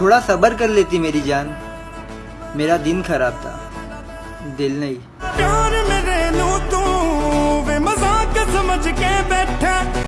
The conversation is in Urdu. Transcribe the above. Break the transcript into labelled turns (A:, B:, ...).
A: تھوڑا صبر کر لیتی میری جان۔ میرا دن خراب تھا۔ دل نہیں۔